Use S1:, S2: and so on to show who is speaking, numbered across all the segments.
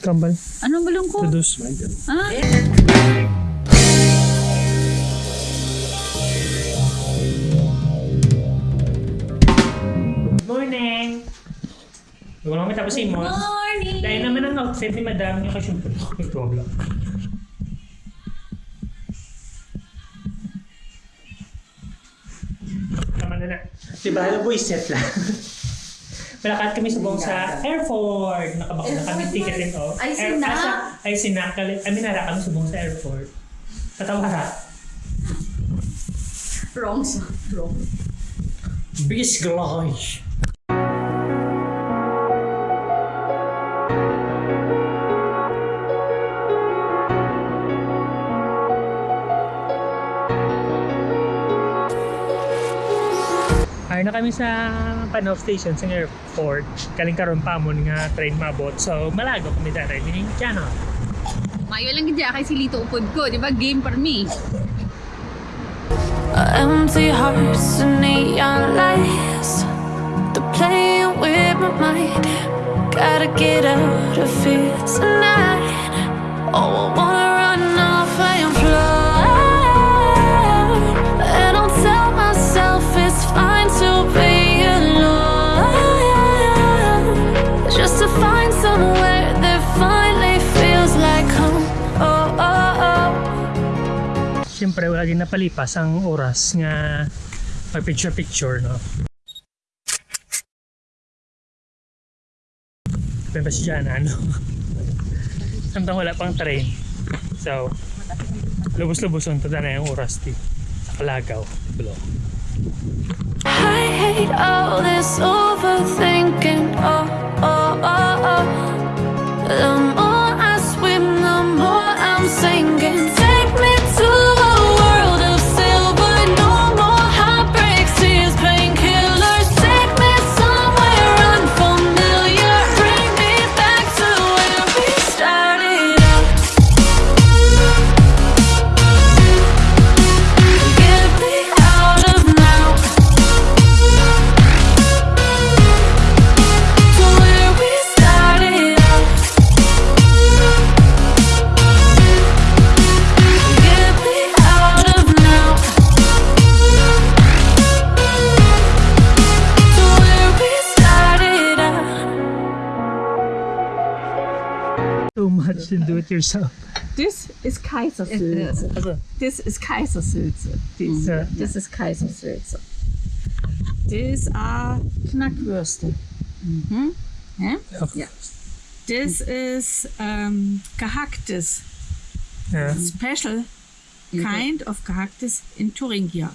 S1: Kambal.
S2: Anong balong ko?
S1: Tudus.
S2: Ah,
S1: Good morning! Bago naman tapos si Mon.
S2: morning!
S1: Dahil naman ang outfit ni Madam niya kasi ito lang. Tama na na. Diba, alam boy, set lang. Malakad kami subong sa airport. Nakabako na kami ticketing off.
S2: Ay,
S1: Air-
S2: sinak.
S1: ah, sa- Ay, sinak. Ay, minara kami subong sa airport. Tatawara.
S2: Wrong song. Wrong.
S1: Bis na kami sa Panov Station sa airport. Kaling karon pa mo nga train mabot. So malago kami dara ni channel.
S2: Mayo lang gidya kay si Lito upod ko, di ba? Game for me.
S3: Empty hearts and neon lights. They're playing with my mind. Gotta get out of here tonight. Oh, I wanna
S1: Siyempre wala din napalipas ang oras nga mag picture picture no. Pero pa siya na ano. Samtang wala pang train. So, lubos-lubos tada na yung oras di. Sa Kalagaw. Bulo.
S3: I hate all this overthinking.
S1: Much and do it yourself.
S4: This is Kaisersülze.
S1: Also,
S4: This is Kaisersülze. This,
S1: Ja.
S4: this is Kaisersülze. These are Knackwürste.
S1: ja.
S4: Ja. This is um, gehacktes,
S1: Ja.
S4: special kind of gehacktes in Thuringia.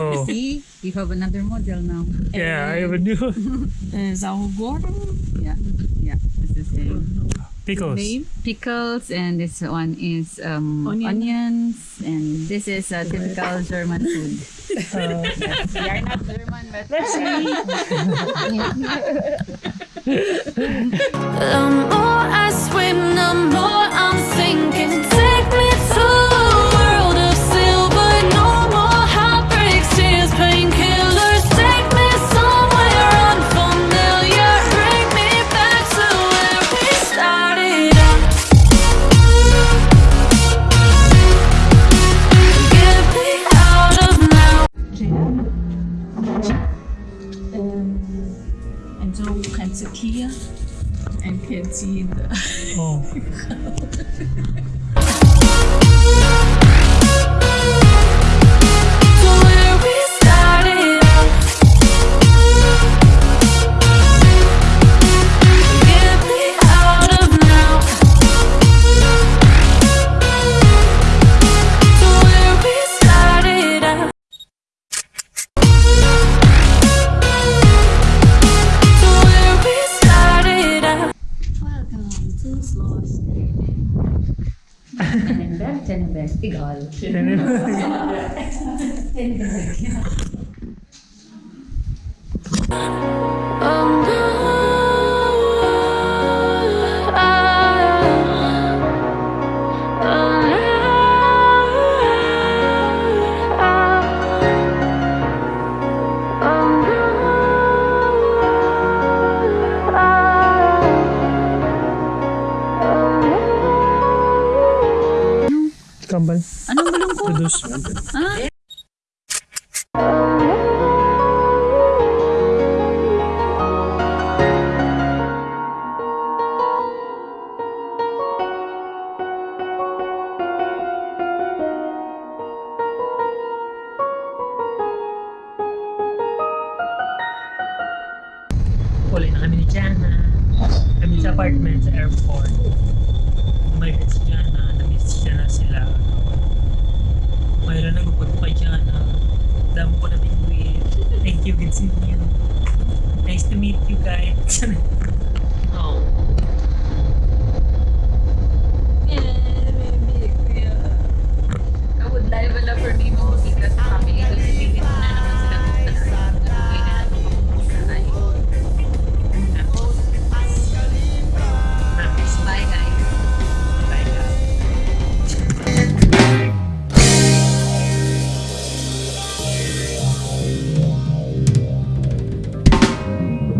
S1: Oh.
S2: See, you have another model now.
S1: Yeah, I even knew.
S4: Uh, saure Gurken,
S2: Yeah, yeah. This is a
S1: Pickles.
S4: name.
S2: pickles, and this one is um,
S4: Onion.
S2: onions, and this is a typical German food.
S1: Uh,
S2: We are not German, but
S1: let's see.
S4: so you can sit here and can see the
S1: Oh.
S2: Tenenberg, Tenenberg, egal.
S3: Oh
S1: Kambal.
S2: Anong malungkot?
S1: Produce.
S2: Ah,
S1: Uli na kami ni Jana. Kami sa apartment sa airport. Umalit si Jana. Siya na sila. Mayroon nagupot pa Jana. Damo ko na bingwit. Thank you, good seeing you. Nice to meet you guys.